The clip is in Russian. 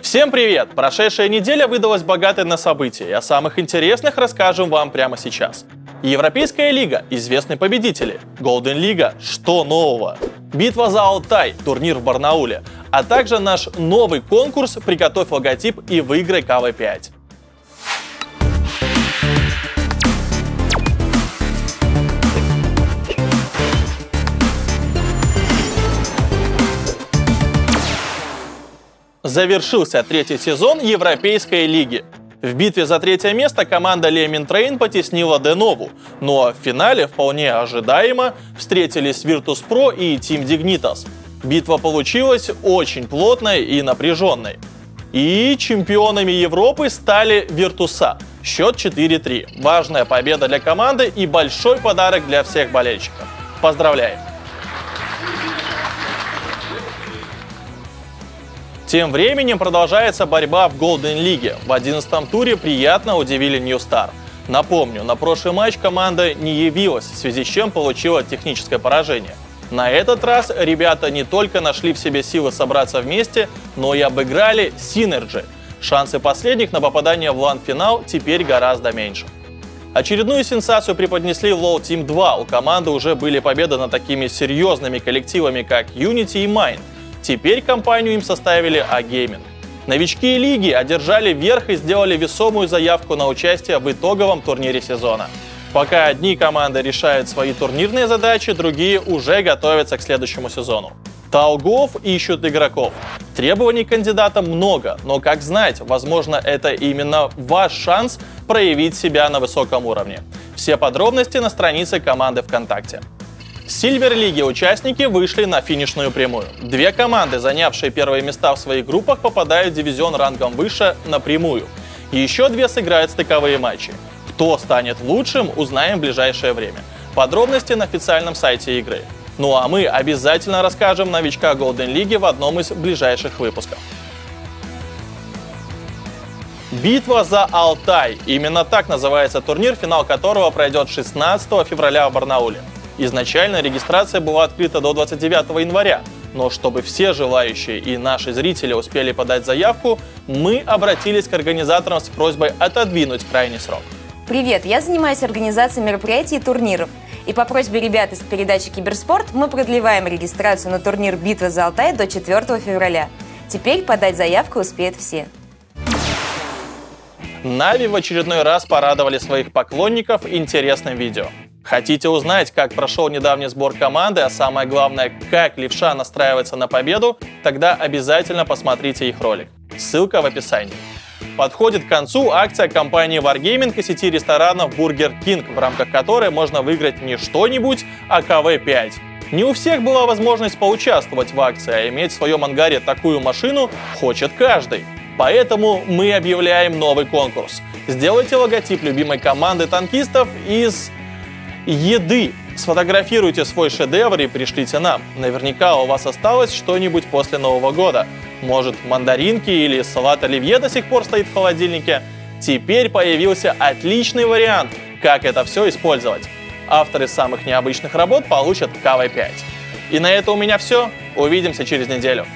Всем привет! Прошедшая неделя выдалась богатой на события, и о самых интересных расскажем вам прямо сейчас. Европейская лига, известные победители. Golden Лига, что нового? Битва за Алтай, турнир в Барнауле. А также наш новый конкурс «Приготовь логотип и выиграй КВ-5». Завершился третий сезон Европейской лиги. В битве за третье место команда Lemming Train потеснила Денову, ну а в финале вполне ожидаемо встретились Virtus.pro и Team Dignitas. Битва получилась очень плотной и напряженной. И чемпионами Европы стали Virtus.pro. Счет 4-3. Важная победа для команды и большой подарок для всех болельщиков. Поздравляем! Тем временем продолжается борьба в Golden Лиге. В 11 туре приятно удивили Star. Напомню, на прошлый матч команда не явилась, в связи с чем получила техническое поражение. На этот раз ребята не только нашли в себе силы собраться вместе, но и обыграли Synergy. Шансы последних на попадание в лан-финал теперь гораздо меньше. Очередную сенсацию преподнесли LoL Team 2. У команды уже были победы над такими серьезными коллективами, как Unity и Mind. Теперь компанию им составили A-Gaming. Новички лиги одержали верх и сделали весомую заявку на участие в итоговом турнире сезона. Пока одни команды решают свои турнирные задачи, другие уже готовятся к следующему сезону. Толгов ищут игроков. Требований кандидатам много, но как знать, возможно, это именно ваш шанс проявить себя на высоком уровне. Все подробности на странице команды ВКонтакте. Сильвер Лиги участники вышли на финишную прямую. Две команды, занявшие первые места в своих группах, попадают в дивизион рангом выше напрямую. Еще две сыграют стыковые матчи. Кто станет лучшим, узнаем в ближайшее время. Подробности на официальном сайте игры. Ну а мы обязательно расскажем новичка Golden Лиги в одном из ближайших выпусков. Битва за Алтай. Именно так называется турнир, финал которого пройдет 16 февраля в Барнауле. Изначально регистрация была открыта до 29 января, но чтобы все желающие и наши зрители успели подать заявку, мы обратились к организаторам с просьбой отодвинуть крайний срок. Привет, я занимаюсь организацией мероприятий и турниров. И по просьбе ребят из передачи «Киберспорт» мы продлеваем регистрацию на турнир «Битва за Алтай» до 4 февраля. Теперь подать заявку успеют все. Нави в очередной раз порадовали своих поклонников интересным видео. Хотите узнать, как прошел недавний сбор команды, а самое главное, как левша настраивается на победу, тогда обязательно посмотрите их ролик. Ссылка в описании. Подходит к концу акция компании Wargaming и сети ресторанов Burger King, в рамках которой можно выиграть не что-нибудь, а КВ-5. Не у всех была возможность поучаствовать в акции, а иметь в своем ангаре такую машину хочет каждый. Поэтому мы объявляем новый конкурс. Сделайте логотип любимой команды танкистов из еды. Сфотографируйте свой шедевр и пришлите нам. Наверняка у вас осталось что-нибудь после Нового года. Может, мандаринки или салат оливье до сих пор стоит в холодильнике? Теперь появился отличный вариант, как это все использовать. Авторы самых необычных работ получат КВ-5. И на это у меня все. Увидимся через неделю.